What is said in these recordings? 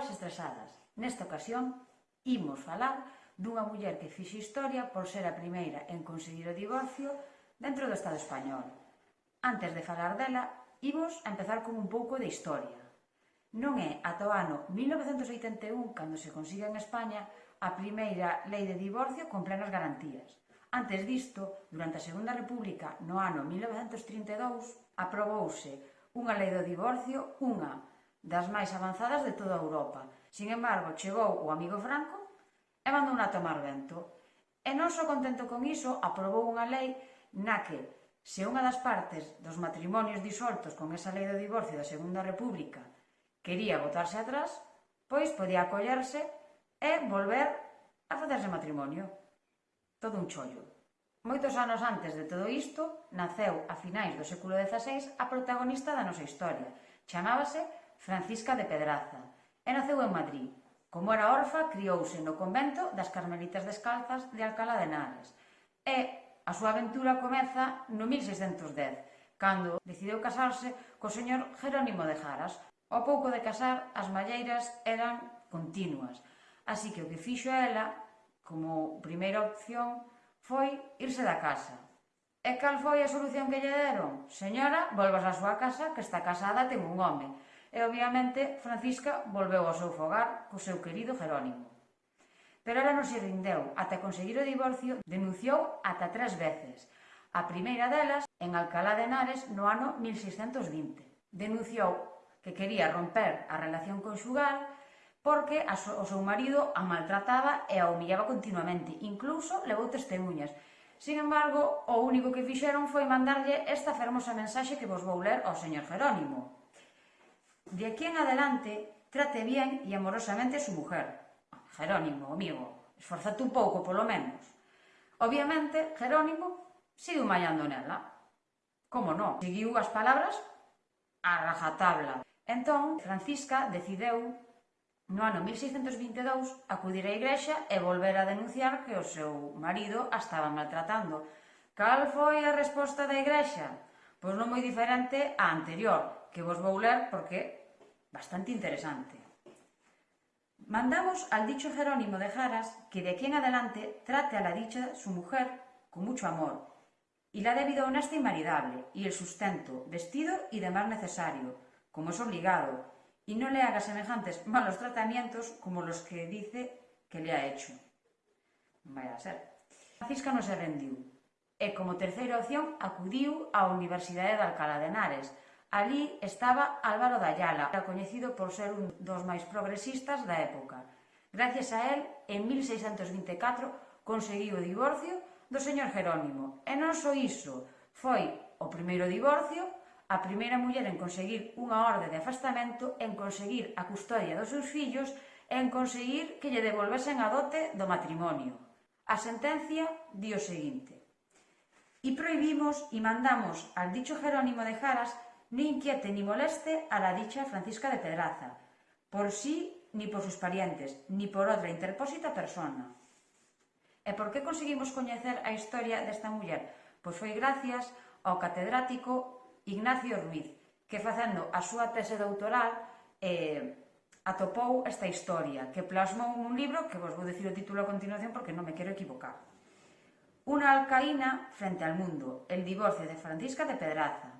Persoas estresadas. Nesta ocasión, imos falar dunha muller que fixe historia por ser a primeira en conseguir o divorcio dentro do Estado español. Antes de falar dela, imos a empezar con un pouco de historia. Non é ata o ano 1981 cando se consiga en España a primeira lei de divorcio con plenas garantías. Antes disto, durante a Segunda República, no ano 1932, aprobouse unha lei do divorcio, unha das máis avanzadas de toda Europa. Sin embargo, chegou o amigo Franco e mandou a tomar vento. E non só contento con iso, aprobou unha lei na que, se unha das partes dos matrimonios disoltos con esa lei do divorcio da Segunda República quería botarse atrás, pois podía acollerse e volver a facerse matrimonio. Todo un chollo. Moitos anos antes de todo isto, naceu a finais do século XVI a protagonista da nosa historia. Chamábase Francisca de Pedraza, e naceu en Madrid. Como era orfa, criouse no convento das Carmelitas Descalzas de Alcalá de Henares. E a súa aventura comeza no 1610, cando decidiu casarse co señor Jerónimo de Jaras. Ao pouco de casar, as malleiras eran continuas, así que o que fixo ela, como primeira opción, foi irse da casa, E cal foi a solución que lle deron? Señora, volvas á súa casa, que está casada ten un home e obviamente Francisca volveu ao seu fogar co seu querido Jerónimo. Pero ela non se rindeu, ata conseguir o divorcio denunciou ata tres veces, a primeira delas en Alcalá de Henares no ano 1620. Denunciou que quería romper a relación conxugal porque a so, o seu marido a maltrataba e a humillaba continuamente, incluso levou testemunhas. Sin embargo, o único que fixeron foi mandarlle esta fermosa mensaxe que vos vou ler ao señor Jerónimo. De aquí en adelante, trate bien y amorosamente a su mujer. Jerónimo, amigo, esforzate un pouco, polo menos. Obviamente, Jerónimo sigue mallando nela. Como non? Seguiu as palabras a rajatabla. Entón, Francisca decideu no ano 1622 acudir á igrexa e volver a denunciar que o seu marido a estaba maltratando. Cal foi a resposta da igrexa? Pois non moi diferente á anterior, que vos vou ler porque bastante interesante. Mandamos al dicho Jerónimo de Jaras que de aquí en adelante trate a la dicha su mujer con mucho amor y la debido honesta y maridable y el sustento, vestido y demás necesario, como es obligado, y no le haga semejantes malos tratamientos como los que dice que le ha hecho. Vaya a ser. Francisca non se rendiu, e como terceira opción acudiu á Universidade de Alcalá de Henares. Alí estaba Álvaro Dayala, coñecido por ser un dos máis progresistas da época. Gracias a él, en 1624 conseguiu o divorcio do señor Jerónimo. E non só iso, foi o primeiro divorcio, a primeira muller en conseguir unha orde de afastamento, en conseguir a custodia dos seus fillos, en conseguir que lle devolvesen a dote do matrimonio. A sentencia di o seguinte. E proibimos e mandamos al dicho Jerónimo de Jaras ni inquiete ni moleste a la dicha Francisca de Pedraza, por sí ni por sus parientes, ni por outra interpósita persona. E por que conseguimos coñecer a historia desta muller? Pois foi gracias ao catedrático Ignacio Ruiz, que facendo a súa tese doutoral eh, atopou esta historia, que plasmou nun libro que vos vou dicir o título a continuación porque non me quero equivocar. Una alcaína frente al mundo, el divorcio de Francisca de Pedraza.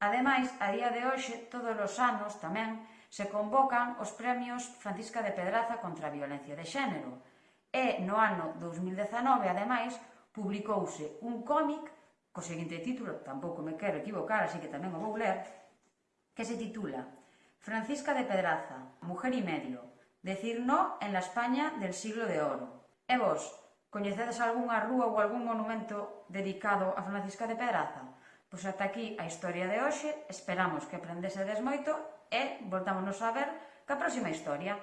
Ademais, a día de hoxe, todos os anos tamén, se convocan os premios Francisca de Pedraza contra a violencia de xénero. E no ano 2019, ademais, publicouse un cómic co seguinte título, tampouco me quero equivocar, así que tamén o vou ler, que se titula Francisca de Pedraza, Mujer y Medio, Decir no en la España del siglo de oro. E vos, coñecedes algunha rúa ou algún monumento dedicado a Francisca de Pedraza? Pois ata aquí a historia de hoxe, esperamos que aprendese desmoito e voltámonos a ver ca próxima historia.